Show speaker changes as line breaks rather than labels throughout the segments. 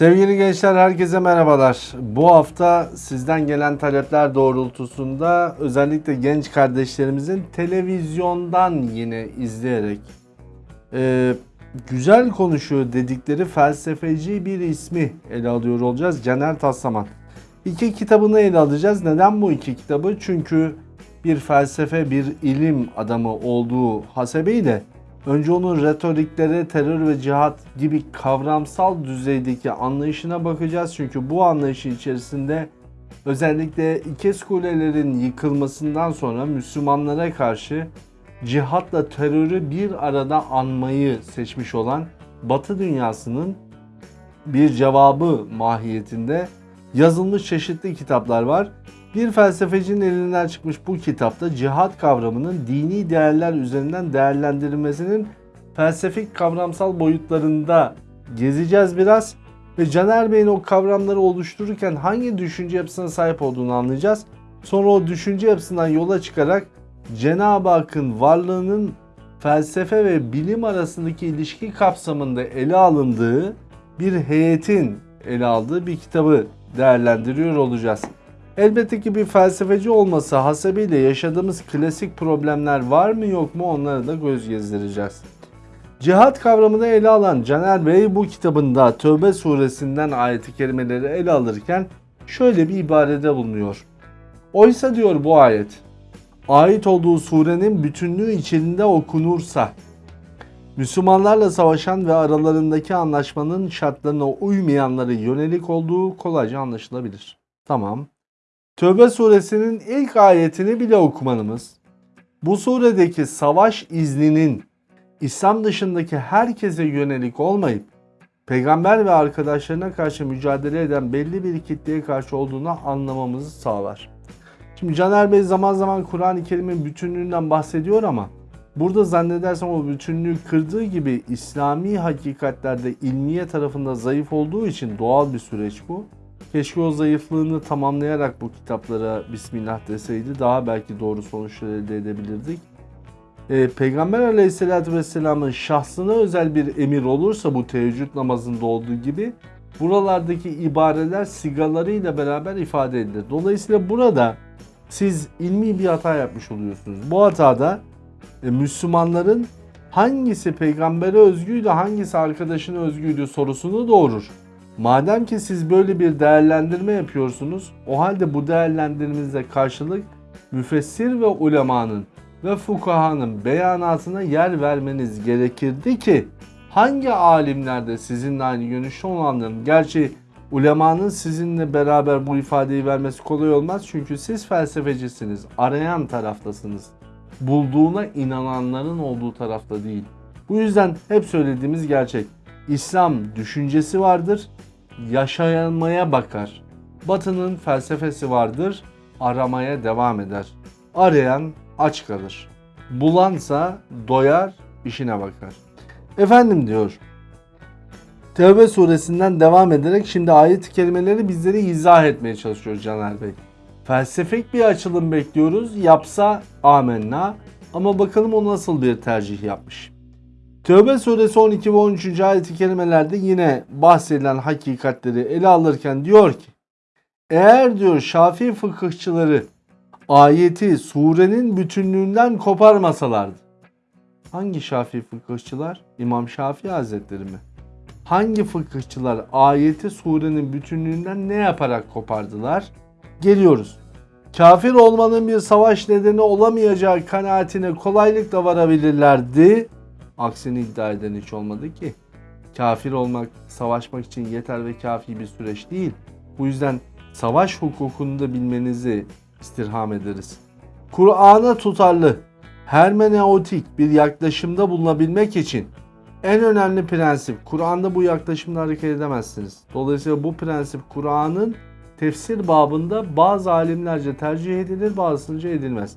Sevgili gençler herkese merhabalar. Bu hafta sizden gelen talepler doğrultusunda özellikle genç kardeşlerimizin televizyondan yine izleyerek e, güzel konuşuyor dedikleri felsefeci bir ismi ele alıyor olacağız. Caner Taslaman. İki kitabını ele alacağız. Neden bu iki kitabı? Çünkü bir felsefe, bir ilim adamı olduğu hasebiyle önce onun retorikleri, terör ve cihat gibi kavramsal düzeydeki anlayışına bakacağız. Çünkü bu anlayışı içerisinde özellikle İkez Kulelerin yıkılmasından sonra Müslümanlara karşı cihatla terörü bir arada anmayı seçmiş olan Batı dünyasının bir cevabı mahiyetinde yazılmış çeşitli kitaplar var. Bir felsefecinin elinden çıkmış bu kitapta cihat kavramının dini değerler üzerinden değerlendirilmesinin felsefik kavramsal boyutlarında gezeceğiz biraz. Ve Caner Bey'in o kavramları oluştururken hangi düşünce yapısına sahip olduğunu anlayacağız. Sonra o düşünce yapısından yola çıkarak Cenab-ı Hakk'ın varlığının felsefe ve bilim arasındaki ilişki kapsamında ele alındığı bir heyetin ele aldığı bir kitabı değerlendiriyor olacağız. Elbette ki bir felsefeci olması hasebiyle yaşadığımız klasik problemler var mı yok mu onları da göz gezdireceğiz. Cihat kavramını ele alan Caner Bey bu kitabında Tövbe suresinden ayeti kerimeleri ele alırken şöyle bir ibarede bulunuyor. Oysa diyor bu ayet, ait olduğu surenin bütünlüğü içinde okunursa, Müslümanlarla savaşan ve aralarındaki anlaşmanın şartlarına uymayanlara yönelik olduğu kolayca anlaşılabilir. Tamam. Tövbe suresinin ilk ayetini bile okumanımız, bu suredeki savaş izninin İslam dışındaki herkese yönelik olmayıp, peygamber ve arkadaşlarına karşı mücadele eden belli bir kitleye karşı olduğunu anlamamızı sağlar. Şimdi Caner Bey zaman zaman Kur'an-ı Kerim'in bütünlüğünden bahsediyor ama burada zannedersem o bütünlüğü kırdığı gibi İslami hakikatlerde ilmiye tarafında zayıf olduğu için doğal bir süreç bu. Keşke o zayıflığını tamamlayarak bu kitaplara Bismillah deseydi daha belki doğru sonuçlar elde edebilirdik. Ee, Peygamber aleyhissalatü vesselamın şahsına özel bir emir olursa bu teheccüd namazında olduğu gibi buralardaki ibareler sigalarıyla beraber ifade edilir. Dolayısıyla burada siz ilmi bir hata yapmış oluyorsunuz. Bu hatada e, Müslümanların hangisi peygambere özgüydü, hangisi arkadaşına özgüydü sorusunu doğurur. Madem ki siz böyle bir değerlendirme yapıyorsunuz, o halde bu değerlendirmenize karşılık müfessir ve ulemanın ve fukahanın beyanatına yer vermeniz gerekirdi ki hangi alimlerde sizinle aynı görüşte olanların gerçi ulemanın sizinle beraber bu ifadeyi vermesi kolay olmaz çünkü siz felsefecisiniz, arayan taraftasınız. Bulduğuna inananların olduğu tarafta değil. Bu yüzden hep söylediğimiz gerçek. İslam düşüncesi vardır, yaşanmaya bakar. Batı'nın felsefesi vardır, aramaya devam eder. Arayan aç kalır. Bulansa doyar, işine bakar. Efendim diyor. Tevbe suresinden devam ederek şimdi ayet-i kerimeleri bizleri izah etmeye çalışıyor Caner Bey. Felsefik bir açılım bekliyoruz. Yapsa amenna. Ama bakalım o nasıl bir tercih yapmış. Tövbe suresi 12 ve 13. ayet-i kerimelerde yine bahsedilen hakikatleri ele alırken diyor ki eğer diyor Şafii fıkıhçıları ayeti surenin bütünlüğünden koparmasalardı. Hangi Şafii fıkıhçılar? İmam Şafii Hazretleri mi? Hangi fıkıhçılar ayeti surenin bütünlüğünden ne yaparak kopardılar? Geliyoruz. Kafir olmanın bir savaş nedeni olamayacağı kanaatine kolaylıkla varabilirlerdi. Aksini iddia eden hiç olmadı ki. Kafir olmak, savaşmak için yeter ve kafi bir süreç değil. Bu yüzden savaş hukukunu da bilmenizi istirham ederiz. Kur'an'a tutarlı, hermeneutik bir yaklaşımda bulunabilmek için en önemli prensip, Kur'an'da bu yaklaşımla hareket edemezsiniz. Dolayısıyla bu prensip Kur'an'ın tefsir babında bazı alimlerce tercih edilir, bazısınca edilmez.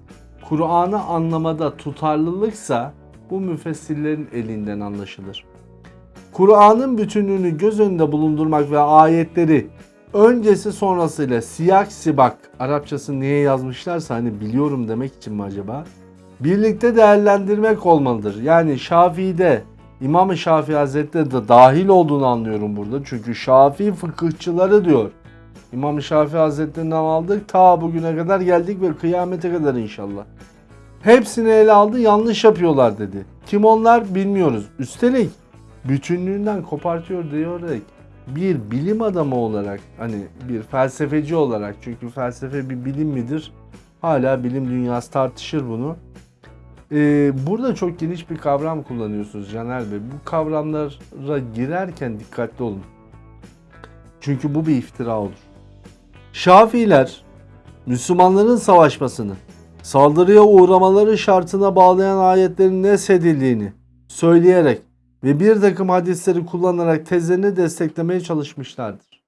Kur'an'ı anlamada tutarlılıksa bu müfessirlerin elinden anlaşılır. Kur'an'ın bütünlüğünü göz önünde bulundurmak ve ayetleri öncesi sonrasıyla siyak sibak Arapçası niye yazmışlarsa hani biliyorum demek için mi acaba? Birlikte değerlendirmek olmalıdır. Yani Şafii'de İmam-ı Şafii Hazretleri de dahil olduğunu anlıyorum burada. Çünkü Şafii fıkıhçıları diyor. İmam-ı Şafii Hazretlerinden aldık ta bugüne kadar geldik ve kıyamete kadar inşallah. Hepsini ele aldı yanlış yapıyorlar dedi. Kim onlar bilmiyoruz. Üstelik bütünlüğünden kopartıyor diyerek bir bilim adamı olarak hani bir felsefeci olarak çünkü felsefe bir bilim midir? Hala bilim dünyası tartışır bunu. Ee, burada çok geniş bir kavram kullanıyorsunuz Caner Bey. Bu kavramlara girerken dikkatli olun. Çünkü bu bir iftira olur. Şafiiler Müslümanların savaşmasını, saldırıya uğramaları şartına bağlayan ayetlerin nesedildiğini söyleyerek ve bir takım hadisleri kullanarak tezlerini desteklemeye çalışmışlardır.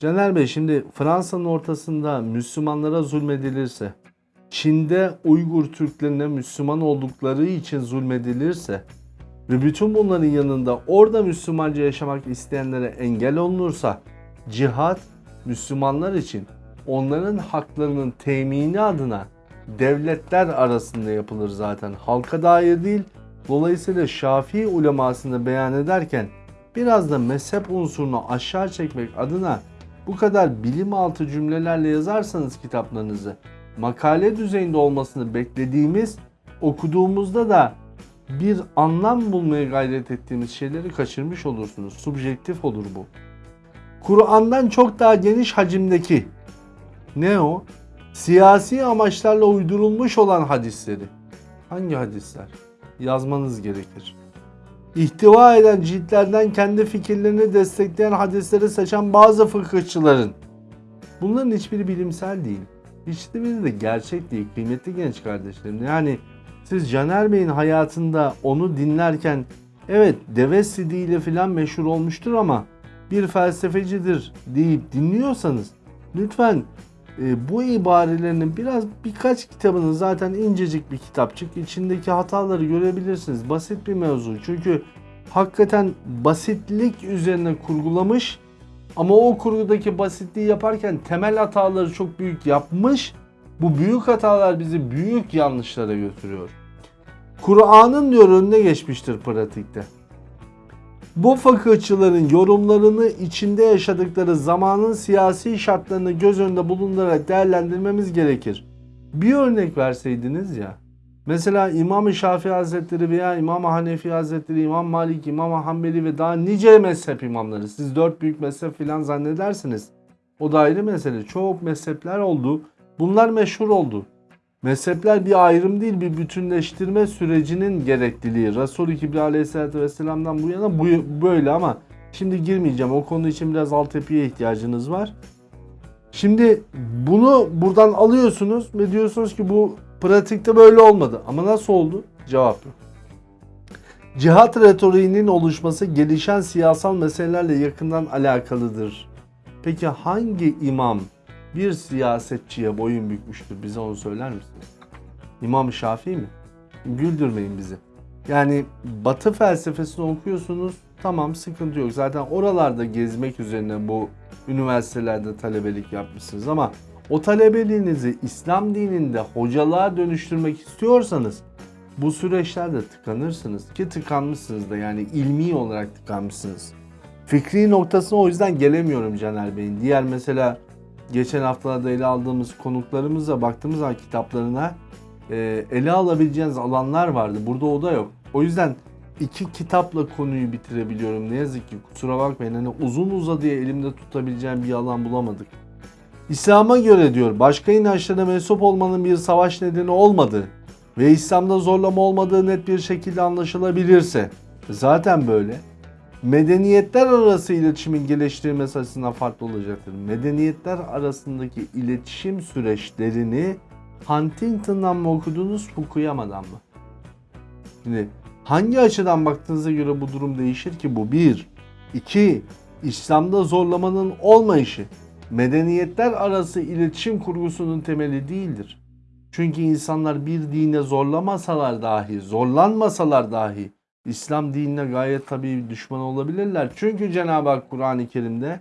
Caner Bey şimdi Fransa'nın ortasında Müslümanlara zulmedilirse, Çin'de Uygur Türklerine Müslüman oldukları için zulmedilirse ve bütün bunların yanında orada Müslümanca yaşamak isteyenlere engel olunursa cihat Müslümanlar için onların haklarının temini adına devletler arasında yapılır zaten. Halka dair değil. Dolayısıyla Şafii ulemasını beyan ederken biraz da mezhep unsurunu aşağı çekmek adına bu kadar bilim altı cümlelerle yazarsanız kitaplarınızı makale düzeyinde olmasını beklediğimiz okuduğumuzda da bir anlam bulmaya gayret ettiğimiz şeyleri kaçırmış olursunuz. Subjektif olur bu. Kur'an'dan çok daha geniş hacimdeki ne o? Siyasi amaçlarla uydurulmuş olan hadisleri. Hangi hadisler? Yazmanız gerekir. İhtiva eden ciltlerden kendi fikirlerini destekleyen hadisleri seçen bazı fıkıhçıların. Bunların hiçbiri bilimsel değil. Hiçbiri de gerçek değil kıymetli genç kardeşlerim. Yani siz Caner Bey'in hayatında onu dinlerken evet deve sidiyle filan meşhur olmuştur ama bir felsefecidir deyip dinliyorsanız lütfen e, bu ibarelerinin biraz birkaç kitabını zaten incecik bir kitapçık içindeki hataları görebilirsiniz. Basit bir mevzu. Çünkü hakikaten basitlik üzerine kurgulamış ama o kurgudaki basitliği yaparken temel hataları çok büyük yapmış. Bu büyük hatalar bizi büyük yanlışlara götürüyor. Kur'an'ın diyor önüne geçmiştir pratikte. Bu fıkıhçıların yorumlarını içinde yaşadıkları zamanın siyasi şartlarını göz önünde bulundurarak değerlendirmemiz gerekir. Bir örnek verseydiniz ya. Mesela İmam-ı Şafii Hazretleri veya İmam Hanefi Hazretleri, İmam Malik, İmam Hanbeli ve daha nice mezhep imamları. Siz dört büyük mezhep filan zannedersiniz. O da ayrı mesele. Çok mezhepler oldu. Bunlar meşhur oldu. Mezhepler bir ayrım değil bir bütünleştirme sürecinin gerekliliği. Resul-i Kibri Aleyhisselatü Vesselam'dan bu yana bu, böyle ama şimdi girmeyeceğim. O konu için biraz altyapıya ihtiyacınız var. Şimdi bunu buradan alıyorsunuz ve diyorsunuz ki bu pratikte böyle olmadı. Ama nasıl oldu? Cevap yok. Cihat retoriğinin oluşması gelişen siyasal meselelerle yakından alakalıdır. Peki hangi imam bir siyasetçiye boyun bükmüştür. Bize onu söyler misiniz? İmam Şafii mi? Güldürmeyin bizi. Yani Batı felsefesini okuyorsunuz. Tamam sıkıntı yok. Zaten oralarda gezmek üzerine bu üniversitelerde talebelik yapmışsınız ama o talebeliğinizi İslam dininde hocalığa dönüştürmek istiyorsanız bu süreçlerde tıkanırsınız ki tıkanmışsınız da yani ilmi olarak tıkanmışsınız. Fikri noktasına o yüzden gelemiyorum Caner Bey'in. Diğer mesela geçen haftalarda ele aldığımız konuklarımıza baktığımız zaman kitaplarına e, ele alabileceğiniz alanlar vardı. Burada o da yok. O yüzden iki kitapla konuyu bitirebiliyorum. Ne yazık ki kusura bakmayın. Hani uzun uzadıya elimde tutabileceğim bir alan bulamadık. İslam'a göre diyor başka inançlara mensup olmanın bir savaş nedeni olmadığı ve İslam'da zorlama olmadığı net bir şekilde anlaşılabilirse zaten böyle medeniyetler arası iletişimin geliştirilmesi açısından farklı olacaktır. Medeniyetler arasındaki iletişim süreçlerini Huntington'dan mı okudunuz, Fukuyama'dan mı? Şimdi hangi açıdan baktığınıza göre bu durum değişir ki bu? Bir. iki İslam'da zorlamanın olmayışı medeniyetler arası iletişim kurgusunun temeli değildir. Çünkü insanlar bir dine zorlamasalar dahi, zorlanmasalar dahi İslam dinine gayet tabii düşman olabilirler. Çünkü Cenab-ı Hak Kur'an-ı Kerim'de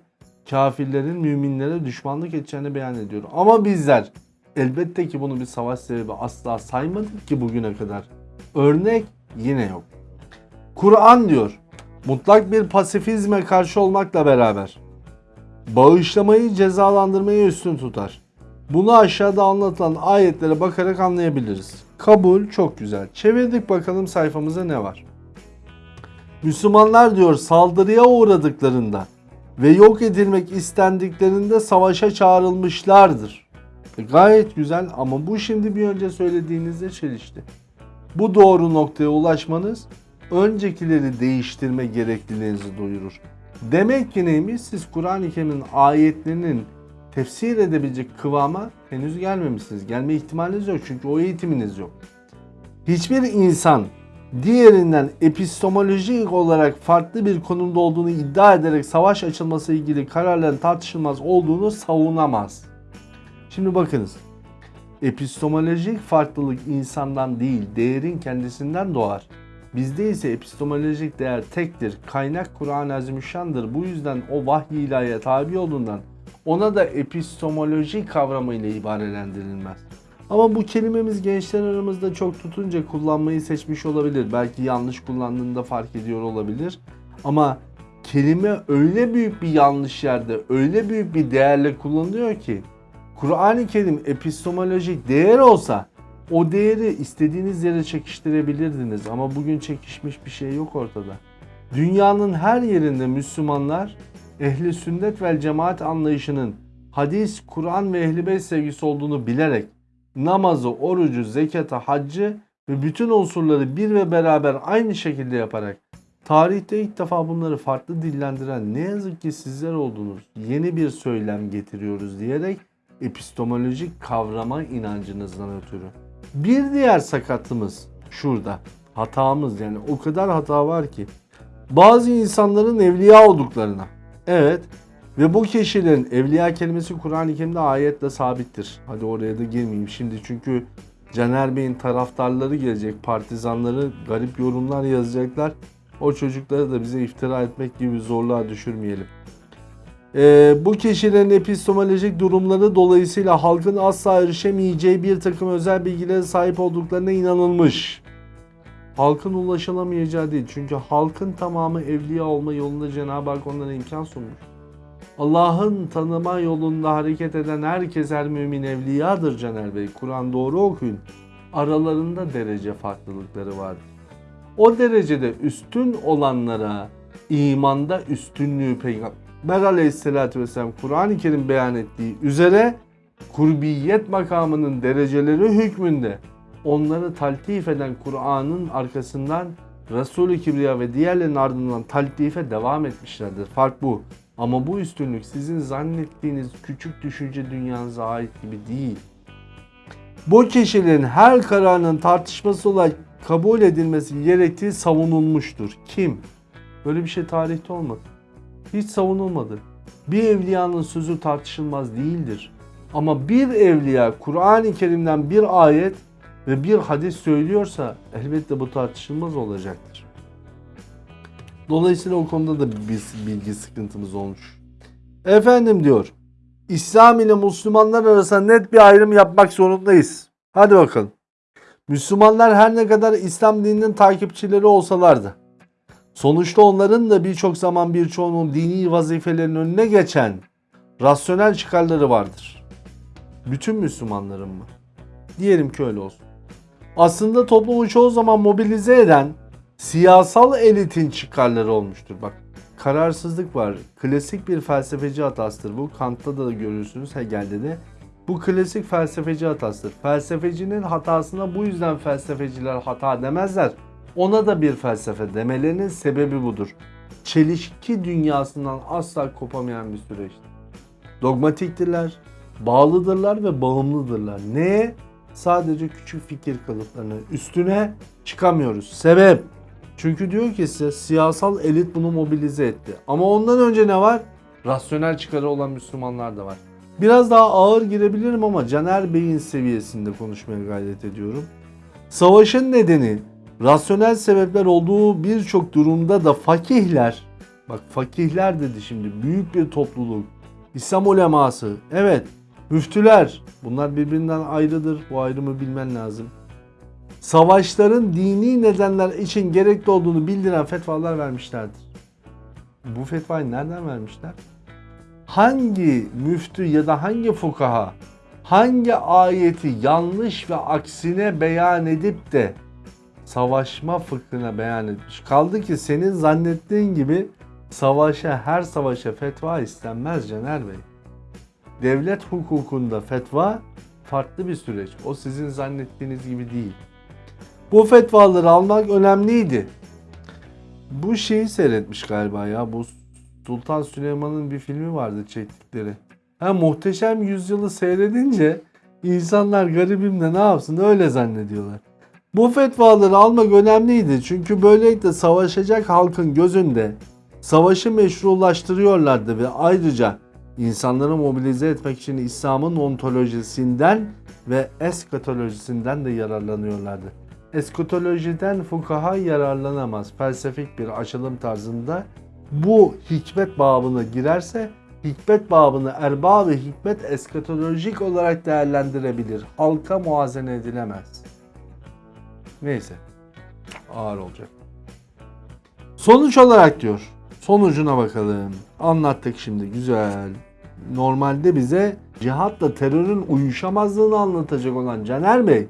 kafirlerin müminlere düşmanlık edeceğini beyan ediyor. Ama bizler elbette ki bunu bir savaş sebebi asla saymadık ki bugüne kadar. Örnek yine yok. Kur'an diyor mutlak bir pasifizme karşı olmakla beraber bağışlamayı cezalandırmayı üstün tutar. Bunu aşağıda anlatılan ayetlere bakarak anlayabiliriz. Kabul çok güzel. Çevirdik bakalım sayfamıza ne var. Müslümanlar diyor saldırıya uğradıklarında ve yok edilmek istendiklerinde savaşa çağrılmışlardır. E, gayet güzel ama bu şimdi bir önce söylediğinizde çelişti. Bu doğru noktaya ulaşmanız öncekileri değiştirme gerekliliğinizi duyurur. Demek ki neymiş? Siz Kur'an-ı Kerim'in ayetlerinin tefsir edebilecek kıvama henüz gelmemişsiniz. Gelme ihtimaliniz yok çünkü o eğitiminiz yok. Hiçbir insan diğerinden epistemolojik olarak farklı bir konumda olduğunu iddia ederek savaş açılması ilgili kararların tartışılmaz olduğunu savunamaz. Şimdi bakınız. Epistemolojik farklılık insandan değil, değerin kendisinden doğar. Bizde ise epistemolojik değer tektir. Kaynak Kur'an-ı Azimüşşan'dır. Bu yüzden o vahiy ilahiye tabi olduğundan ona da epistemoloji kavramıyla ibarelendirilmez. Ama bu kelimemiz gençler aramızda çok tutunca kullanmayı seçmiş olabilir. Belki yanlış kullandığında fark ediyor olabilir. Ama kelime öyle büyük bir yanlış yerde, öyle büyük bir değerle kullanılıyor ki Kur'an-ı Kerim epistemolojik değer olsa o değeri istediğiniz yere çekiştirebilirdiniz ama bugün çekişmiş bir şey yok ortada. Dünyanın her yerinde Müslümanlar ehli sünnet vel cemaat anlayışının hadis, Kur'an ve ehli beyt sevgisi olduğunu bilerek namazı, orucu, zekatı, haccı ve bütün unsurları bir ve beraber aynı şekilde yaparak tarihte ilk defa bunları farklı dillendiren ne yazık ki sizler oldunuz. Yeni bir söylem getiriyoruz diyerek epistemolojik kavrama inancınızdan ötürü. Bir diğer sakatlığımız şurada. Hatamız yani o kadar hata var ki. Bazı insanların evliya olduklarına. Evet. Ve bu kişilerin evliya kelimesi Kur'an-ı Kerim'de ayetle sabittir. Hadi oraya da girmeyeyim şimdi çünkü Caner Bey'in taraftarları gelecek, partizanları garip yorumlar yazacaklar. O çocukları da bize iftira etmek gibi zorluğa düşürmeyelim. Ee, bu kişilerin epistemolojik durumları dolayısıyla halkın asla erişemeyeceği bir takım özel bilgilere sahip olduklarına inanılmış. Halkın ulaşılamayacağı değil. Çünkü halkın tamamı evliya olma yolunda Cenab-ı Hak onlara imkan sunmuş. Allah'ın tanıma yolunda hareket eden herkes her mümin evliyadır Caner Bey. Kur'an doğru okuyun. Aralarında derece farklılıkları vardır. O derecede üstün olanlara imanda üstünlüğü Peygamber aleyhissalatü vesselam Kur'an-ı Kerim beyan ettiği üzere kurbiyet makamının dereceleri hükmünde onları taltif eden Kur'an'ın arkasından Resul-i Kibriya ve diğerlerinin ardından taltife devam etmişlerdir. Fark bu. Ama bu üstünlük sizin zannettiğiniz küçük düşünce dünyanıza ait gibi değil. Bu kişilerin her kararının tartışması olarak kabul edilmesi gerektiği savunulmuştur. Kim? Böyle bir şey tarihte olmadı. Hiç savunulmadı. Bir evliyanın sözü tartışılmaz değildir. Ama bir evliya Kur'an-ı Kerim'den bir ayet ve bir hadis söylüyorsa elbette bu tartışılmaz olacaktır. Dolayısıyla o konuda da bir bilgi sıkıntımız olmuş. Efendim diyor. İslam ile Müslümanlar arasında net bir ayrım yapmak zorundayız. Hadi bakalım. Müslümanlar her ne kadar İslam dininin takipçileri olsalardı, sonuçta onların da birçok zaman birçoğunun dini vazifelerin önüne geçen rasyonel çıkarları vardır. Bütün Müslümanların mı? Diyelim ki öyle olsun. Aslında toplumu çoğu zaman mobilize eden siyasal elitin çıkarları olmuştur. Bak kararsızlık var. Klasik bir felsefeci hatasıdır bu. Kant'ta da görürsünüz Hegel'de de. Bu klasik felsefeci hatasıdır. Felsefecinin hatasına bu yüzden felsefeciler hata demezler. Ona da bir felsefe demelerinin sebebi budur. Çelişki dünyasından asla kopamayan bir süreçtir. Dogmatiktirler, bağlıdırlar ve bağımlıdırlar. Neye? Sadece küçük fikir kalıplarına. Üstüne çıkamıyoruz. Sebep? Çünkü diyor ki size siyasal elit bunu mobilize etti. Ama ondan önce ne var? Rasyonel çıkarı olan Müslümanlar da var. Biraz daha ağır girebilirim ama Caner Bey'in seviyesinde konuşmaya gayret ediyorum. Savaşın nedeni rasyonel sebepler olduğu birçok durumda da fakihler, bak fakihler dedi şimdi büyük bir topluluk, İslam uleması, evet müftüler bunlar birbirinden ayrıdır bu ayrımı bilmen lazım. Savaşların dini nedenler için gerekli olduğunu bildiren fetvalar vermişlerdir. Bu fetvayı nereden vermişler? Hangi müftü ya da hangi fukaha hangi ayeti yanlış ve aksine beyan edip de savaşma fıkhına beyan etmiş. Kaldı ki senin zannettiğin gibi savaşa her savaşa fetva istenmez Caner Bey. Devlet hukukunda fetva farklı bir süreç. O sizin zannettiğiniz gibi değil. Bu fetvaları almak önemliydi. Bu şeyi seyretmiş galiba ya. Bu Sultan Süleyman'ın bir filmi vardı çektikleri. Ha muhteşem yüzyılı seyredince insanlar garibim de ne yapsın öyle zannediyorlar. Bu fetvaları almak önemliydi çünkü böylelikle savaşacak halkın gözünde savaşı meşrulaştırıyorlardı ve ayrıca insanları mobilize etmek için İslam'ın ontolojisinden ve eskatolojisinden de yararlanıyorlardı. Eskatolojiden fukaha yararlanamaz. Felsefik bir açılım tarzında bu hikmet babına girerse hikmet babını erbabı hikmet eskatolojik olarak değerlendirebilir. Halka muazene edilemez. Neyse. Ağır olacak. Sonuç olarak diyor. Sonucuna bakalım. Anlattık şimdi güzel. Normalde bize cihatla terörün uyuşamazlığını anlatacak olan Caner Bey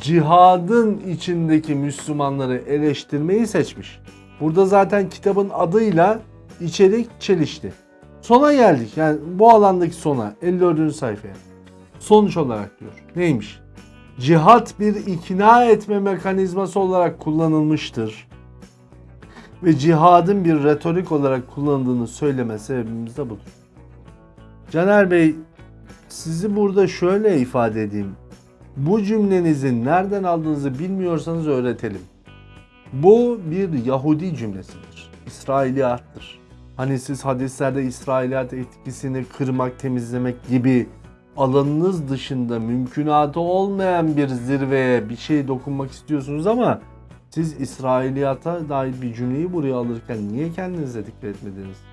cihadın içindeki Müslümanları eleştirmeyi seçmiş. Burada zaten kitabın adıyla içerik çelişti. Sona geldik. Yani bu alandaki sona 54. sayfaya. Sonuç olarak diyor. Neymiş? Cihat bir ikna etme mekanizması olarak kullanılmıştır. Ve cihadın bir retorik olarak kullanıldığını söyleme sebebimiz de budur. Caner Bey sizi burada şöyle ifade edeyim. Bu cümlenizin nereden aldığınızı bilmiyorsanız öğretelim. Bu bir Yahudi cümlesidir. İsrailiyattır. Hani siz hadislerde İsrailiyat etkisini kırmak, temizlemek gibi alanınız dışında mümkünatı olmayan bir zirveye bir şey dokunmak istiyorsunuz ama siz İsrailiyata dair bir cümleyi buraya alırken niye kendinize dikkat etmediniz?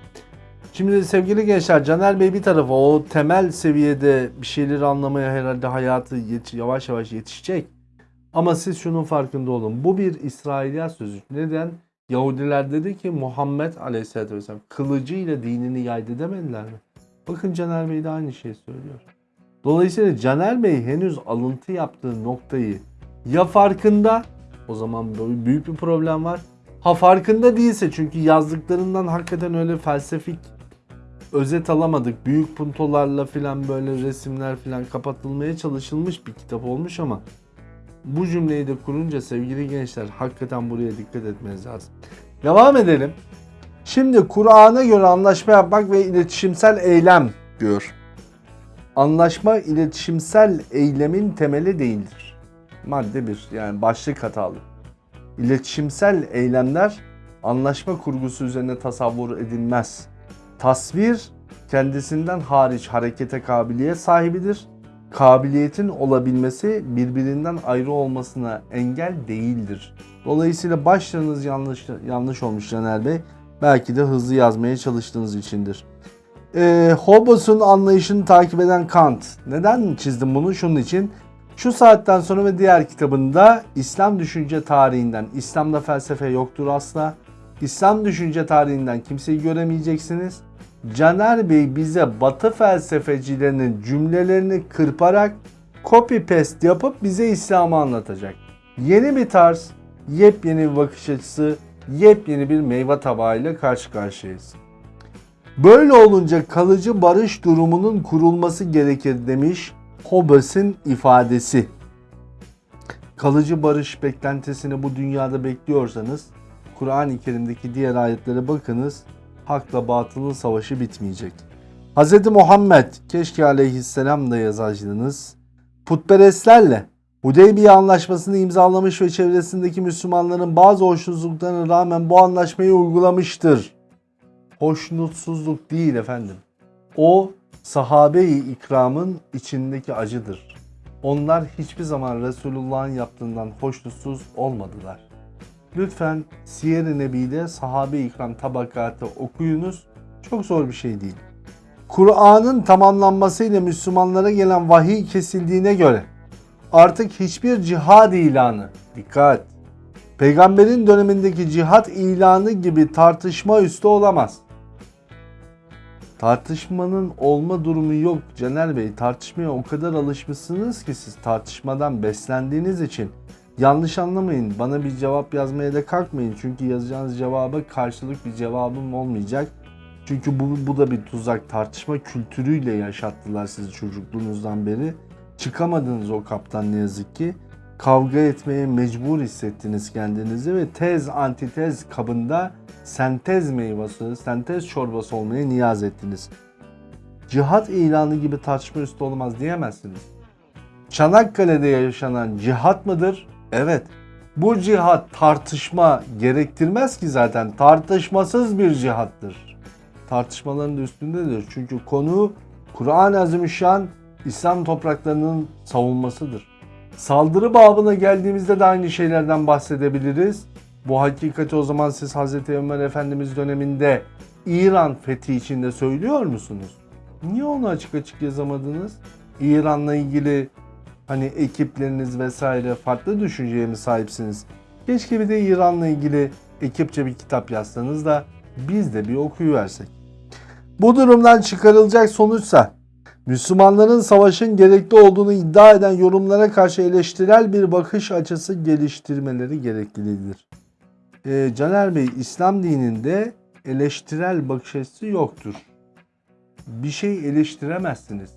Şimdi sevgili gençler Caner Bey bir tarafa o temel seviyede bir şeyleri anlamaya herhalde hayatı yavaş yavaş yetişecek. Ama siz şunun farkında olun. Bu bir İsrailiyat sözü. Neden? Yahudiler dedi ki Muhammed Aleyhisselatü Vesselam kılıcıyla dinini yaydı demediler mi? Bakın Caner Bey de aynı şeyi söylüyor. Dolayısıyla Caner Bey henüz alıntı yaptığı noktayı ya farkında o zaman büyük bir problem var. Ha farkında değilse çünkü yazdıklarından hakikaten öyle felsefik özet alamadık. Büyük puntolarla filan böyle resimler filan kapatılmaya çalışılmış bir kitap olmuş ama bu cümleyi de kurunca sevgili gençler hakikaten buraya dikkat etmeniz lazım. Devam edelim. Şimdi Kur'an'a göre anlaşma yapmak ve iletişimsel eylem diyor. Anlaşma iletişimsel eylemin temeli değildir. Madde 1 yani başlık hatalı. İletişimsel eylemler anlaşma kurgusu üzerine tasavvur edilmez. Tasvir kendisinden hariç harekete kabiliyet sahibidir. Kabiliyetin olabilmesi birbirinden ayrı olmasına engel değildir. Dolayısıyla başlarınız yanlış yanlış olmuş Caner Bey. Belki de hızlı yazmaya çalıştığınız içindir. Ee, Hobbes'un anlayışını takip eden Kant. Neden çizdim bunu? Şunun için. Şu saatten sonra ve diğer kitabında İslam düşünce tarihinden, İslam'da felsefe yoktur asla. İslam düşünce tarihinden kimseyi göremeyeceksiniz. Caner Bey bize Batı felsefecilerinin cümlelerini kırparak copy paste yapıp bize İslam'ı anlatacak. Yeni bir tarz, yepyeni bir bakış açısı, yepyeni bir meyve tabağıyla karşı karşıyayız. Böyle olunca kalıcı barış durumunun kurulması gerekir demiş Hobbes'in ifadesi. Kalıcı barış beklentisini bu dünyada bekliyorsanız Kur'an-ı Kerim'deki diğer ayetlere bakınız. Hakla batılın savaşı bitmeyecek. Hz. Muhammed keşke aleyhisselam da yazaydınız. Putperestlerle Hudeybiye anlaşmasını imzalamış ve çevresindeki Müslümanların bazı hoşnutsuzluklarına rağmen bu anlaşmayı uygulamıştır. Hoşnutsuzluk değil efendim. O sahabe-i ikramın içindeki acıdır. Onlar hiçbir zaman Resulullah'ın yaptığından hoşnutsuz olmadılar. Lütfen Siyer-i Nebi'de sahabe-i ikram tabakatı okuyunuz. Çok zor bir şey değil. Kur'an'ın tamamlanmasıyla Müslümanlara gelen vahiy kesildiğine göre artık hiçbir cihad ilanı, dikkat, peygamberin dönemindeki cihat ilanı gibi tartışma üstü olamaz. Tartışmanın olma durumu yok Caner Bey. Tartışmaya o kadar alışmışsınız ki siz tartışmadan beslendiğiniz için. Yanlış anlamayın. Bana bir cevap yazmaya da kalkmayın. Çünkü yazacağınız cevaba karşılık bir cevabım olmayacak. Çünkü bu, bu da bir tuzak. Tartışma kültürüyle yaşattılar sizi çocukluğunuzdan beri. Çıkamadınız o kaptan ne yazık ki. Kavga etmeye mecbur hissettiniz kendinizi ve tez antitez kabında sentez meyvesi, sentez çorbası olmaya niyaz ettiniz. Cihat ilanı gibi tartışma üstü olmaz diyemezsiniz. Çanakkale'de yaşanan cihat mıdır? Evet. Bu cihat tartışma gerektirmez ki zaten. Tartışmasız bir cihattır. Tartışmaların da üstündedir. Çünkü konu Kur'an-ı Azimüşşan İslam topraklarının savunmasıdır. Saldırı babına geldiğimizde de aynı şeylerden bahsedebiliriz. Bu hakikati o zaman siz Hz. Ömer Efendimiz döneminde İran fethi içinde söylüyor musunuz? Niye onu açık açık yazamadınız? İran'la ilgili hani ekipleriniz vesaire farklı düşünceye mi sahipsiniz? Keşke bir de İran'la ilgili ekipçe bir kitap yazsanız da biz de bir okuyuversek. Bu durumdan çıkarılacak sonuçsa Müslümanların savaşın gerekli olduğunu iddia eden yorumlara karşı eleştirel bir bakış açısı geliştirmeleri gereklidir. Ee, Caner Bey, İslam dininde eleştirel bakış açısı yoktur. Bir şey eleştiremezsiniz.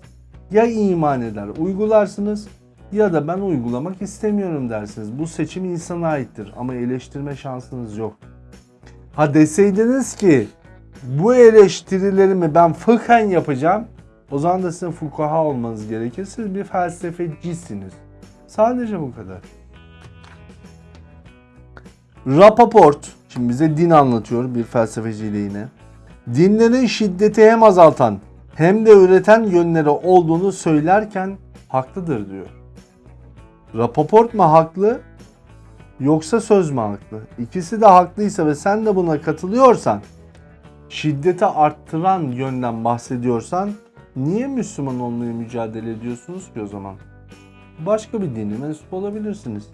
Ya iman eder, uygularsınız ya da ben uygulamak istemiyorum dersiniz. Bu seçim insana aittir ama eleştirme şansınız yok. Ha deseydiniz ki bu eleştirilerimi ben fıkhen yapacağım o zaman da sizin fukaha olmanız gerekir. Siz bir felsefecisiniz. Sadece bu kadar. Rapaport, şimdi bize din anlatıyor bir felsefeciyle yine. Dinlerin şiddeti hem azaltan hem de üreten yönleri olduğunu söylerken haklıdır diyor. Rapaport mu haklı yoksa söz mü haklı? İkisi de haklıysa ve sen de buna katılıyorsan, şiddeti arttıran yönden bahsediyorsan niye Müslüman olmaya mücadele ediyorsunuz ki o zaman? Başka bir dine mensup olabilirsiniz.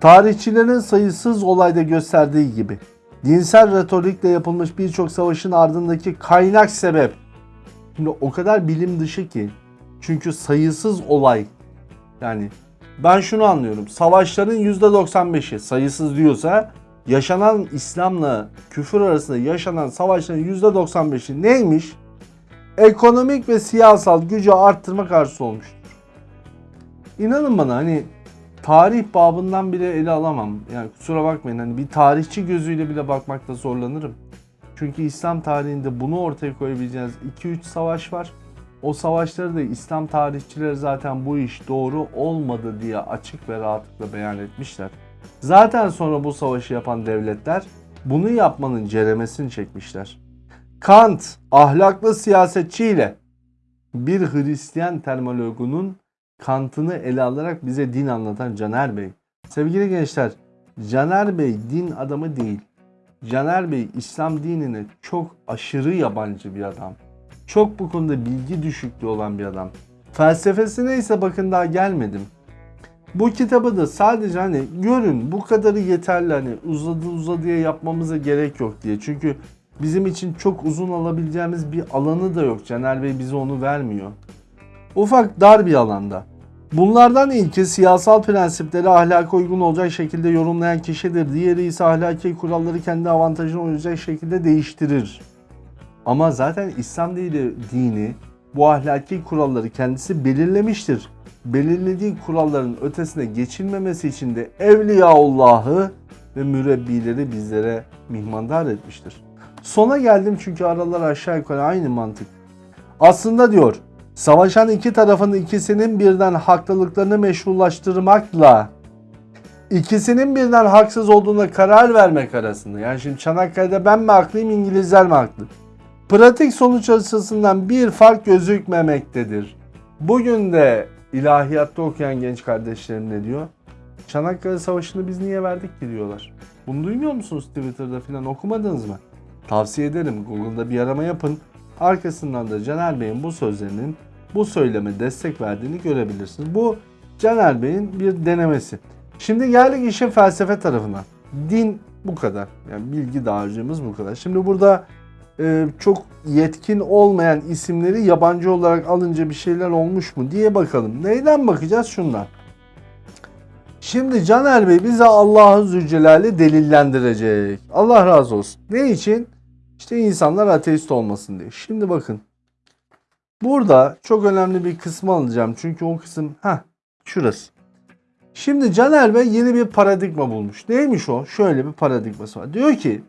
Tarihçilerin sayısız olayda gösterdiği gibi dinsel retorikle yapılmış birçok savaşın ardındaki kaynak sebep şimdi o kadar bilim dışı ki çünkü sayısız olay yani ben şunu anlıyorum. Savaşların %95'i sayısız diyorsa yaşanan İslam'la küfür arasında yaşanan savaşların %95'i neymiş? Ekonomik ve siyasal gücü arttırmak arzusu olmuştur. İnanın bana hani tarih babından bile ele alamam. Yani kusura bakmayın hani bir tarihçi gözüyle bile bakmakta zorlanırım. Çünkü İslam tarihinde bunu ortaya koyabileceğiniz 2-3 savaş var. O savaşları da İslam tarihçileri zaten bu iş doğru olmadı diye açık ve rahatlıkla beyan etmişler. Zaten sonra bu savaşı yapan devletler bunu yapmanın ceremesini çekmişler. Kant ahlaklı siyasetçiyle bir Hristiyan termologunun Kant'ını ele alarak bize din anlatan Caner Bey. Sevgili gençler, Caner Bey din adamı değil. Caner Bey İslam dinine çok aşırı yabancı bir adam. Çok bu konuda bilgi düşüklüğü olan bir adam. Felsefesine ise bakın daha gelmedim. Bu kitabı da sadece hani görün bu kadarı yeterli hani uzadı uzadıya yapmamıza gerek yok diye. Çünkü bizim için çok uzun alabileceğimiz bir alanı da yok. Caner Bey bize onu vermiyor. Ufak dar bir alanda. Bunlardan ilki siyasal prensipleri ahlaka uygun olacak şekilde yorumlayan kişidir. Diğeri ise ahlaki kuralları kendi avantajına uyacak şekilde değiştirir. Ama zaten İslam dini, bu ahlaki kuralları kendisi belirlemiştir. Belirlediği kuralların ötesine geçilmemesi için de Evliyaullah'ı ve mürebbileri bizlere mihmandar etmiştir. Sona geldim çünkü aralar aşağı yukarı aynı mantık. Aslında diyor savaşan iki tarafın ikisinin birden haklılıklarını meşrulaştırmakla ikisinin birden haksız olduğuna karar vermek arasında. Yani şimdi Çanakkale'de ben mi haklıyım İngilizler mi haklı? Pratik sonuç açısından bir fark gözükmemektedir. Bugün de ilahiyatta okuyan genç kardeşlerim ne diyor? Çanakkale Savaşı'nı biz niye verdik ki diyorlar. Bunu duymuyor musunuz Twitter'da falan okumadınız mı? Tavsiye ederim Google'da bir arama yapın. Arkasından da Caner Bey'in bu sözlerinin bu söyleme destek verdiğini görebilirsiniz. Bu Caner Bey'in bir denemesi. Şimdi geldik işin felsefe tarafına. Din bu kadar. Yani bilgi dağarcığımız bu kadar. Şimdi burada e, çok yetkin olmayan isimleri yabancı olarak alınca bir şeyler olmuş mu diye bakalım. Neyden bakacağız? Şundan. Şimdi Caner Bey bize Allah'ın Zülcelal'i delillendirecek. Allah razı olsun. Ne için? İşte insanlar ateist olmasın diye. Şimdi bakın. Burada çok önemli bir kısmı alacağım. Çünkü o kısım ha şurası. Şimdi Caner Bey yeni bir paradigma bulmuş. Neymiş o? Şöyle bir paradigması var. Diyor ki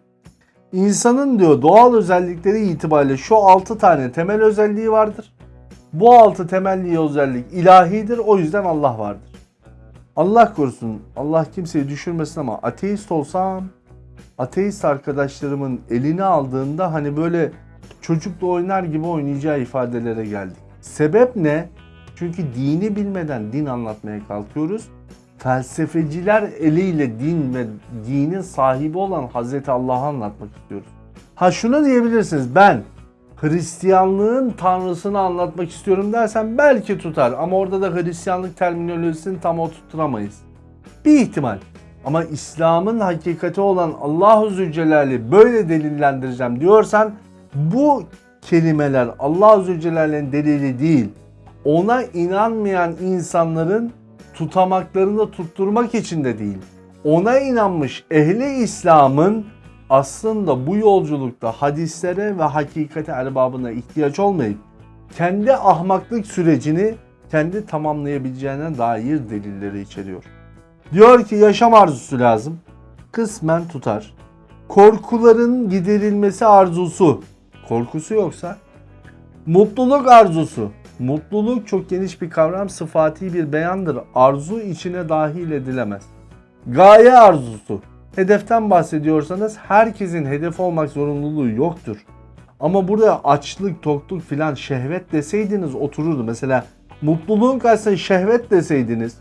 insanın diyor doğal özellikleri itibariyle şu 6 tane temel özelliği vardır. Bu 6 temelli özellik ilahidir. O yüzden Allah vardır. Allah korusun. Allah kimseyi düşürmesin ama ateist olsam ateist arkadaşlarımın elini aldığında hani böyle çocukla oynar gibi oynayacağı ifadelere geldik. Sebep ne? Çünkü dini bilmeden din anlatmaya kalkıyoruz. Felsefeciler eliyle din ve dinin sahibi olan Hazreti Allah'ı anlatmak istiyoruz. Ha şunu diyebilirsiniz ben Hristiyanlığın tanrısını anlatmak istiyorum dersen belki tutar ama orada da Hristiyanlık terminolojisini tam oturtamayız. Bir ihtimal. Ama İslam'ın hakikati olan Allahu Zülcelal'i böyle delillendireceğim diyorsan bu kelimeler Allahu Zülcelal'in delili değil. Ona inanmayan insanların tutamaklarını tutturmak için de değil. Ona inanmış ehli İslam'ın aslında bu yolculukta hadislere ve hakikate erbabına ihtiyaç olmayıp kendi ahmaklık sürecini kendi tamamlayabileceğine dair delilleri içeriyor. Diyor ki yaşam arzusu lazım. Kısmen tutar. Korkuların giderilmesi arzusu. Korkusu yoksa. Mutluluk arzusu. Mutluluk çok geniş bir kavram, sıfati bir beyandır. Arzu içine dahil edilemez. Gaye arzusu. Hedeften bahsediyorsanız herkesin hedef olmak zorunluluğu yoktur. Ama burada açlık, tokluk filan şehvet deseydiniz otururdu. Mesela mutluluğun karşısına şehvet deseydiniz,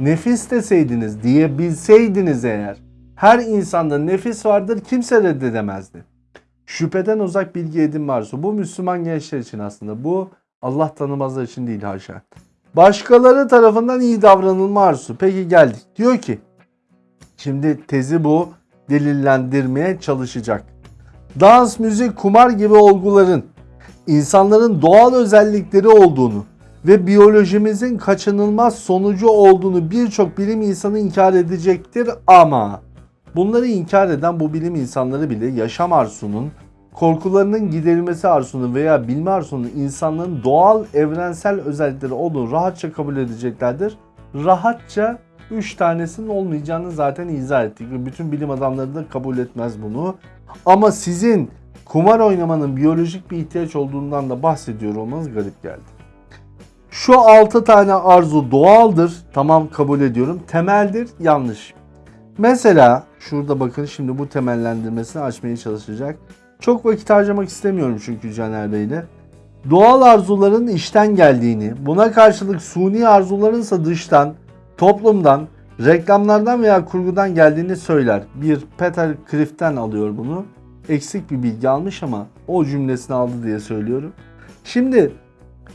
nefis deseydiniz diyebilseydiniz eğer her insanda nefis vardır kimse reddedemezdi. Şüpheden uzak bilgi edinme arzusu. Bu Müslüman gençler için aslında. Bu Allah tanımazlar için değil haşa. Başkaları tarafından iyi davranılma arzusu. Peki geldik. Diyor ki Şimdi tezi bu delillendirmeye çalışacak. Dans, müzik, kumar gibi olguların insanların doğal özellikleri olduğunu ve biyolojimizin kaçınılmaz sonucu olduğunu birçok bilim insanı inkar edecektir ama bunları inkar eden bu bilim insanları bile yaşam arzusunun, korkularının giderilmesi arzusunun veya bilme arzusunun insanların doğal evrensel özellikleri olduğunu rahatça kabul edeceklerdir. Rahatça 3 tanesinin olmayacağını zaten izah ettik. ve Bütün bilim adamları da kabul etmez bunu. Ama sizin kumar oynamanın biyolojik bir ihtiyaç olduğundan da bahsediyor olmanız garip geldi. Şu 6 tane arzu doğaldır. Tamam kabul ediyorum. Temeldir. Yanlış. Mesela şurada bakın şimdi bu temellendirmesini açmaya çalışacak. Çok vakit harcamak istemiyorum çünkü Caner Bey'le. Doğal arzuların içten geldiğini, buna karşılık suni arzuların ise dıştan, toplumdan, reklamlardan veya kurgudan geldiğini söyler. Bir Peter Crift'ten alıyor bunu. Eksik bir bilgi almış ama o cümlesini aldı diye söylüyorum. Şimdi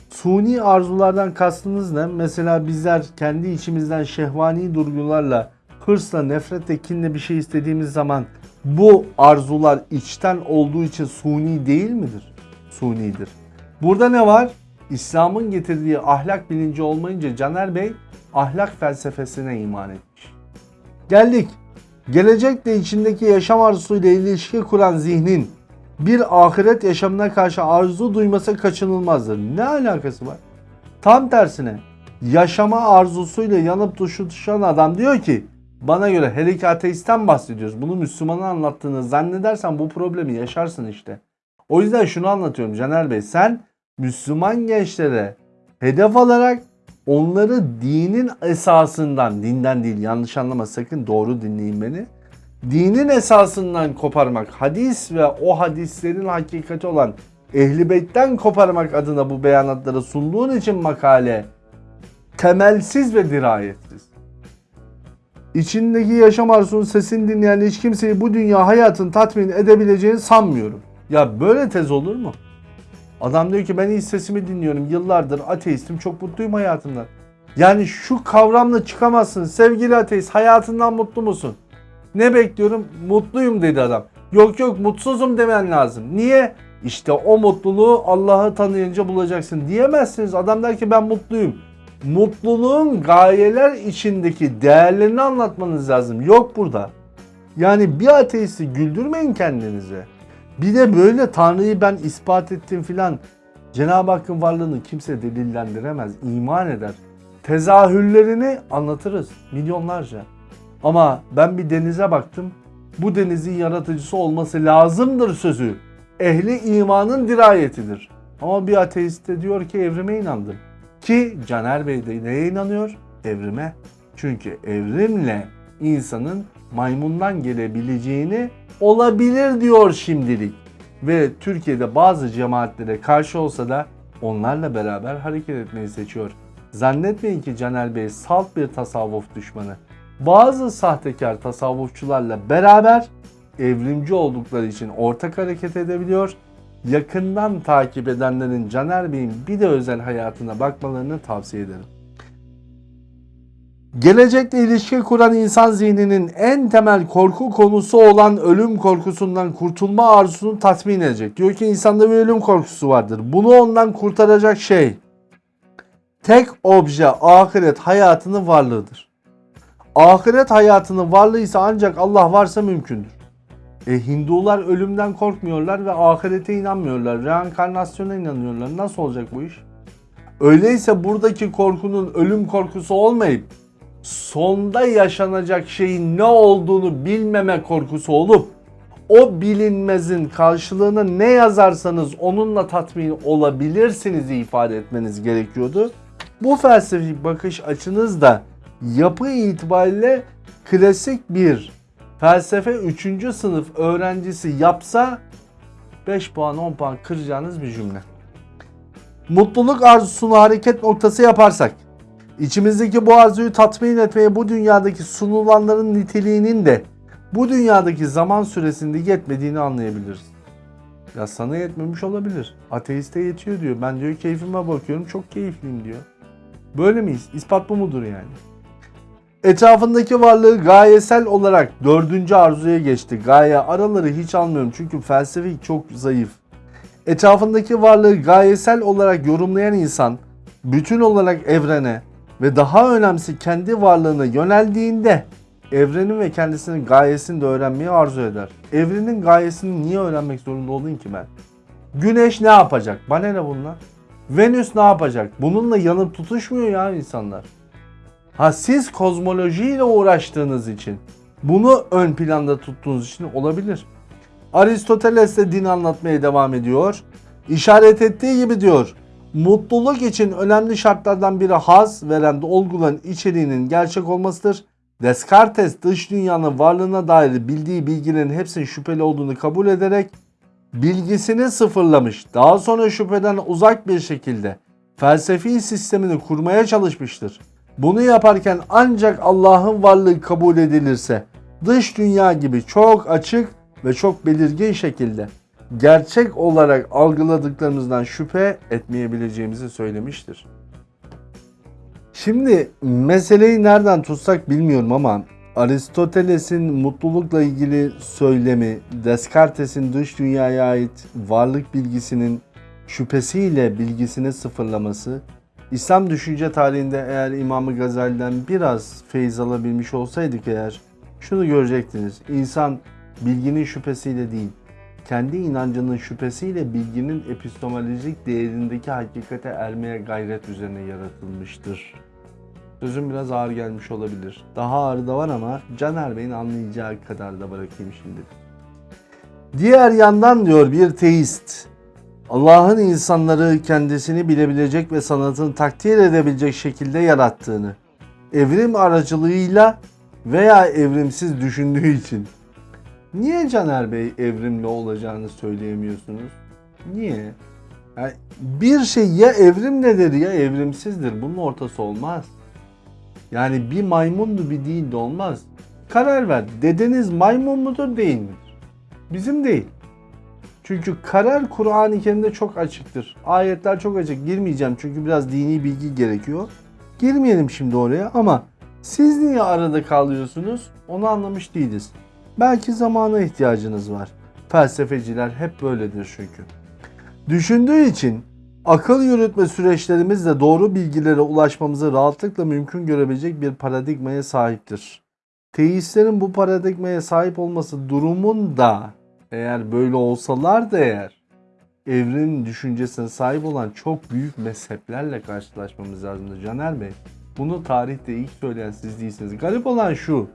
suni arzulardan kastınız ne? Mesela bizler kendi içimizden şehvani durgularla, hırsla, nefretle, kinle bir şey istediğimiz zaman bu arzular içten olduğu için suni değil midir? Sunidir. Burada ne var? İslam'ın getirdiği ahlak bilinci olmayınca Caner Bey ahlak felsefesine iman etmiş. Geldik. Gelecekle içindeki yaşam arzusuyla ilişki kuran zihnin bir ahiret yaşamına karşı arzu duyması kaçınılmazdır. Ne alakası var? Tam tersine yaşama arzusuyla yanıp tutuşan adam diyor ki bana göre her iki ateistten bahsediyoruz. Bunu Müslümanın anlattığını zannedersen bu problemi yaşarsın işte. O yüzden şunu anlatıyorum Caner Bey. Sen Müslüman gençlere hedef alarak onları dinin esasından, dinden değil yanlış anlama sakın doğru dinleyin beni. Dinin esasından koparmak, hadis ve o hadislerin hakikati olan Ehli Beyt'ten koparmak adına bu beyanatları sunduğun için makale temelsiz ve dirayetsiz. İçindeki yaşam arzusunun sesini dinleyen hiç kimseyi bu dünya hayatın tatmin edebileceğini sanmıyorum. Ya böyle tez olur mu? Adam diyor ki ben hiç sesimi dinliyorum. Yıllardır ateistim. Çok mutluyum hayatımdan. Yani şu kavramla çıkamazsın. Sevgili ateist hayatından mutlu musun? Ne bekliyorum? Mutluyum dedi adam. Yok yok mutsuzum demen lazım. Niye? İşte o mutluluğu Allah'ı tanıyınca bulacaksın diyemezsiniz. Adam der ki ben mutluyum. Mutluluğun gayeler içindeki değerlerini anlatmanız lazım. Yok burada. Yani bir ateisti güldürmeyin kendinize. Bir de böyle Tanrı'yı ben ispat ettim filan. Cenab-ı Hakk'ın varlığını kimse delillendiremez, iman eder. Tezahürlerini anlatırız milyonlarca. Ama ben bir denize baktım. Bu denizin yaratıcısı olması lazımdır sözü. Ehli imanın dirayetidir. Ama bir ateist de diyor ki evrime inandım. Ki Caner Bey de neye inanıyor? Evrime. Çünkü evrimle insanın maymundan gelebileceğini olabilir diyor şimdilik. Ve Türkiye'de bazı cemaatlere karşı olsa da onlarla beraber hareket etmeyi seçiyor. Zannetmeyin ki Caner Bey salt bir tasavvuf düşmanı. Bazı sahtekar tasavvufçularla beraber evrimci oldukları için ortak hareket edebiliyor. Yakından takip edenlerin Caner Bey'in bir de özel hayatına bakmalarını tavsiye ederim. Gelecekle ilişki kuran insan zihninin en temel korku konusu olan ölüm korkusundan kurtulma arzusunu tatmin edecek. Diyor ki insanda bir ölüm korkusu vardır. Bunu ondan kurtaracak şey tek obje ahiret hayatının varlığıdır. Ahiret hayatının varlığı ise ancak Allah varsa mümkündür. E Hindular ölümden korkmuyorlar ve ahirete inanmıyorlar. Reenkarnasyona inanıyorlar. Nasıl olacak bu iş? Öyleyse buradaki korkunun ölüm korkusu olmayıp sonda yaşanacak şeyin ne olduğunu bilmeme korkusu olup o bilinmezin karşılığına ne yazarsanız onunla tatmin olabilirsiniz ifade etmeniz gerekiyordu. Bu felsefi bakış açınız da yapı itibariyle klasik bir felsefe 3. sınıf öğrencisi yapsa 5 puan 10 puan kıracağınız bir cümle. Mutluluk arzusunu hareket noktası yaparsak İçimizdeki bu arzuyu tatmin etmeye bu dünyadaki sunulanların niteliğinin de bu dünyadaki zaman süresinde yetmediğini anlayabiliriz. Ya sana yetmemiş olabilir. Ateiste yetiyor diyor. Ben diyor keyfime bakıyorum çok keyifliyim diyor. Böyle miyiz? İspat bu mudur yani? Etrafındaki varlığı gayesel olarak dördüncü arzuya geçti. Gaye araları hiç almıyorum çünkü felsefik çok zayıf. Etrafındaki varlığı gayesel olarak yorumlayan insan bütün olarak evrene, ve daha önemlisi kendi varlığına yöneldiğinde evrenin ve kendisinin gayesini de öğrenmeyi arzu eder. Evrenin gayesini niye öğrenmek zorunda olayım ki ben? Güneş ne yapacak? Bana ne bunlar? Venüs ne yapacak? Bununla yanıp tutuşmuyor ya insanlar. Ha siz kozmolojiyle uğraştığınız için, bunu ön planda tuttuğunuz için olabilir. Aristoteles de din anlatmaya devam ediyor. İşaret ettiği gibi diyor. Mutluluk için önemli şartlardan biri haz veren olguların içeriğinin gerçek olmasıdır. Descartes dış dünyanın varlığına dair bildiği bilgilerin hepsinin şüpheli olduğunu kabul ederek bilgisini sıfırlamış. Daha sonra şüpheden uzak bir şekilde felsefi sistemini kurmaya çalışmıştır. Bunu yaparken ancak Allah'ın varlığı kabul edilirse dış dünya gibi çok açık ve çok belirgin şekilde gerçek olarak algıladıklarımızdan şüphe etmeyebileceğimizi söylemiştir. Şimdi meseleyi nereden tutsak bilmiyorum ama Aristoteles'in mutlulukla ilgili söylemi, Descartes'in dış dünyaya ait varlık bilgisinin şüphesiyle bilgisini sıfırlaması, İslam düşünce tarihinde eğer İmam-ı Gazali'den biraz feyiz alabilmiş olsaydık eğer şunu görecektiniz. İnsan bilginin şüphesiyle değil, kendi inancının şüphesiyle bilginin epistemolojik değerindeki hakikate ermeye gayret üzerine yaratılmıştır. Sözüm biraz ağır gelmiş olabilir. Daha ağır da var ama Caner Bey'in anlayacağı kadar da bırakayım şimdi. Diğer yandan diyor bir teist, Allah'ın insanları kendisini bilebilecek ve sanatını takdir edebilecek şekilde yarattığını, evrim aracılığıyla veya evrimsiz düşündüğü için Niye Caner Bey evrimli olacağını söyleyemiyorsunuz? Niye? Yani bir şey ya evrimlidir ya evrimsizdir. Bunun ortası olmaz. Yani bir maymundu bir değil de olmaz. Karar ver. Dedeniz maymun mudur değil midir? Bizim değil. Çünkü karar Kur'an-ı Kerim'de çok açıktır. Ayetler çok açık. Girmeyeceğim çünkü biraz dini bilgi gerekiyor. Girmeyelim şimdi oraya ama siz niye arada kalıyorsunuz onu anlamış değiliz. Belki zamana ihtiyacınız var. Felsefeciler hep böyledir çünkü. Düşündüğü için akıl yürütme süreçlerimizle doğru bilgilere ulaşmamızı rahatlıkla mümkün görebilecek bir paradigmaya sahiptir. Teistlerin bu paradigmaya sahip olması durumunda eğer böyle olsalar da eğer evrenin düşüncesine sahip olan çok büyük mezheplerle karşılaşmamız lazımdı Caner Bey. Bunu tarihte ilk söyleyen siz değilsiniz. Garip olan şu.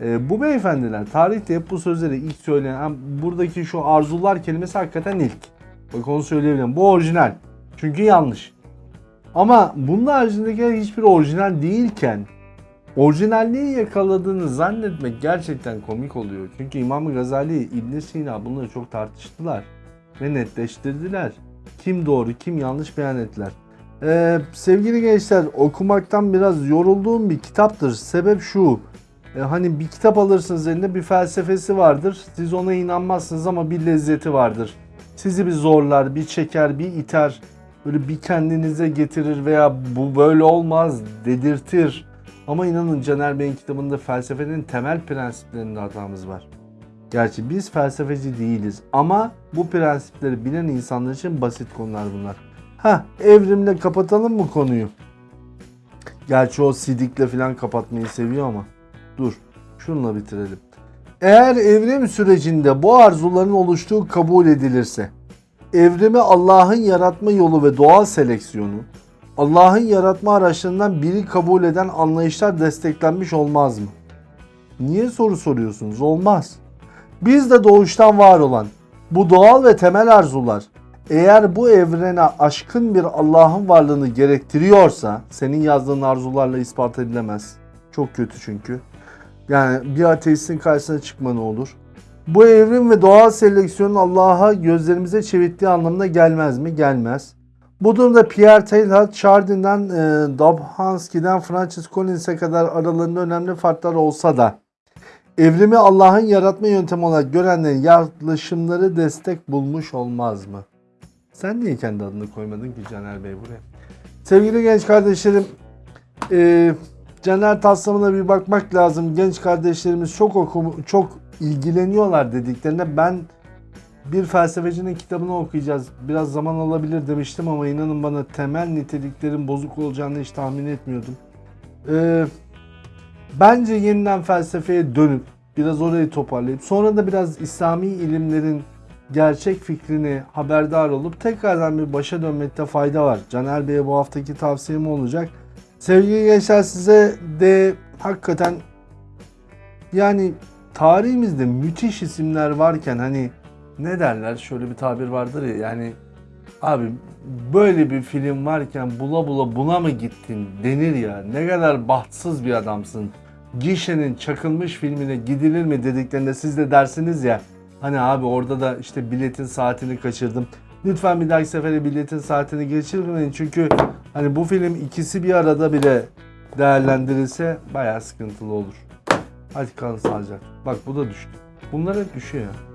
e, bu beyefendiler tarihte hep bu sözleri ilk söyleyen buradaki şu arzular kelimesi hakikaten ilk. Bak onu söyleyebilirim. Bu orijinal. Çünkü yanlış. Ama bunun haricindeki hiçbir orijinal değilken orijinalliği yakaladığını zannetmek gerçekten komik oluyor. Çünkü İmam Gazali, İbn Sina bunları çok tartıştılar ve netleştirdiler. Kim doğru, kim yanlış beyan ettiler. Ee, sevgili gençler okumaktan biraz yorulduğum bir kitaptır. Sebep şu. e, hani bir kitap alırsınız elinde bir felsefesi vardır. Siz ona inanmazsınız ama bir lezzeti vardır. Sizi bir zorlar, bir çeker, bir iter. Böyle bir kendinize getirir veya bu böyle olmaz dedirtir. Ama inanın Caner Bey'in kitabında felsefenin temel prensiplerinde hatamız var. Gerçi biz felsefeci değiliz ama bu prensipleri bilen insanlar için basit konular bunlar. Ha evrimle kapatalım mı konuyu? Gerçi o sidikle falan kapatmayı seviyor ama. Dur şununla bitirelim. Eğer evrim sürecinde bu arzuların oluştuğu kabul edilirse, evrimi Allah'ın yaratma yolu ve doğal seleksiyonu, Allah'ın yaratma araçlarından biri kabul eden anlayışlar desteklenmiş olmaz mı? Niye soru soruyorsunuz? Olmaz. Biz de doğuştan var olan bu doğal ve temel arzular eğer bu evrene aşkın bir Allah'ın varlığını gerektiriyorsa senin yazdığın arzularla ispat edilemez. Çok kötü çünkü. Yani bir ateistin karşısına çıkma ne olur? Bu evrim ve doğal seleksiyonun Allah'a gözlerimize çevirdiği anlamına gelmez mi? Gelmez. Bu durumda Pierre Teilhard, Chardin'den e, Dobzhansky'den Francis Collins'e kadar aralarında önemli farklar olsa da evrimi Allah'ın yaratma yöntemi olarak görenlerin yaklaşımları destek bulmuş olmaz mı? Sen niye kendi adını koymadın ki Caner Bey buraya? Sevgili genç kardeşlerim, e, Caner Taslamına bir bakmak lazım. Genç kardeşlerimiz çok okum, çok ilgileniyorlar dediklerine ben bir felsefecinin kitabını okuyacağız. Biraz zaman alabilir demiştim ama inanın bana temel niteliklerin bozuk olacağını hiç tahmin etmiyordum. Ee, bence yeniden felsefeye dönüp biraz orayı toparlayıp sonra da biraz İslami ilimlerin gerçek fikrini haberdar olup tekrardan bir başa dönmekte fayda var. Caner Bey'e bu haftaki tavsiyem olacak. Sevgili gençler size de hakikaten yani tarihimizde müthiş isimler varken hani ne derler şöyle bir tabir vardır ya yani abi böyle bir film varken bula bula buna mı gittin denir ya ne kadar bahtsız bir adamsın. Gişe'nin çakılmış filmine gidilir mi dediklerinde siz de dersiniz ya hani abi orada da işte biletin saatini kaçırdım. Lütfen bir dahaki sefere biletin saatini geçirmeyin çünkü hani bu film ikisi bir arada bile değerlendirilse bayağı sıkıntılı olur. Hadi kalın sağlıcakla. Bak bu da düştü. Bunlar hep düşüyor ya.